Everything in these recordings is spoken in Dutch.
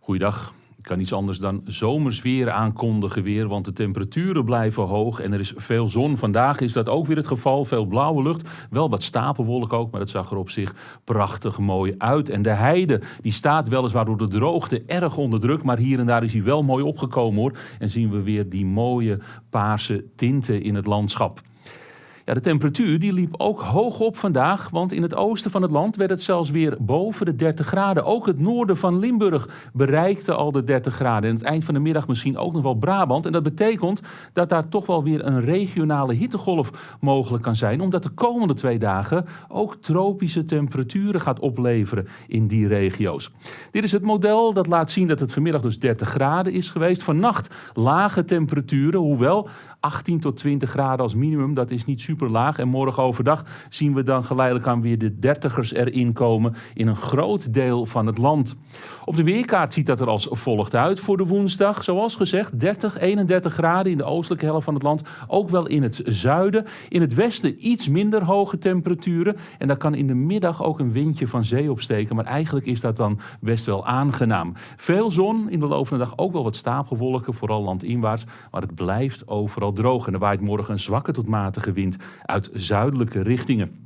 Goeiedag. Ik kan niets anders dan zomers weer aankondigen weer, want de temperaturen blijven hoog en er is veel zon. Vandaag is dat ook weer het geval, veel blauwe lucht, wel wat stapelwolk ook, maar het zag er op zich prachtig mooi uit. En de heide, die staat weliswaar door de droogte erg onder druk, maar hier en daar is hij wel mooi opgekomen hoor. En zien we weer die mooie paarse tinten in het landschap. Ja, de temperatuur die liep ook hoog op vandaag, want in het oosten van het land werd het zelfs weer boven de 30 graden. Ook het noorden van Limburg bereikte al de 30 graden. En het eind van de middag misschien ook nog wel Brabant. En dat betekent dat daar toch wel weer een regionale hittegolf mogelijk kan zijn, omdat de komende twee dagen ook tropische temperaturen gaat opleveren in die regio's. Dit is het model dat laat zien dat het vanmiddag dus 30 graden is geweest. Vannacht lage temperaturen, hoewel 18 tot 20 graden als minimum, dat is niet super laag. En morgen overdag zien we dan geleidelijk aan weer de dertigers erin komen in een groot deel van het land. Op de weerkaart ziet dat er als volgt uit voor de woensdag. Zoals gezegd, 30, 31 graden in de oostelijke helft van het land. Ook wel in het zuiden. In het westen iets minder hoge temperaturen. En daar kan in de middag ook een windje van zee opsteken. Maar eigenlijk is dat dan best wel aangenaam. Veel zon, in de loop van de dag ook wel wat stapelwolken, vooral landinwaarts. Maar het blijft overal droog en er waait morgen een zwakke tot matige wind uit zuidelijke richtingen.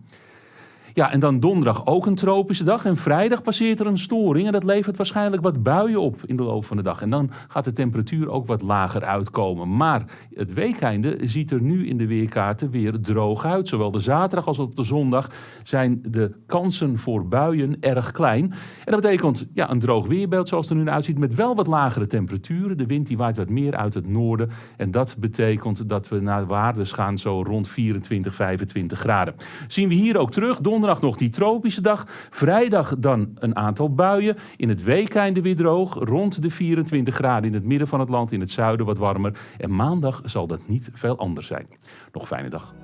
Ja, en dan donderdag ook een tropische dag. En vrijdag passeert er een storing. En dat levert waarschijnlijk wat buien op in de loop van de dag. En dan gaat de temperatuur ook wat lager uitkomen. Maar het weekeinde ziet er nu in de weerkaarten weer droog uit. Zowel de zaterdag als op de zondag zijn de kansen voor buien erg klein. En dat betekent ja, een droog weerbeeld zoals het er nu uitziet. Met wel wat lagere temperaturen. De wind die waait wat meer uit het noorden. En dat betekent dat we naar waardes gaan zo rond 24, 25 graden. Zien we hier ook terug. Donderdag donderdag nog die tropische dag. Vrijdag dan een aantal buien. In het weekende weer droog. Rond de 24 graden in het midden van het land. In het zuiden wat warmer. En maandag zal dat niet veel anders zijn. Nog fijne dag.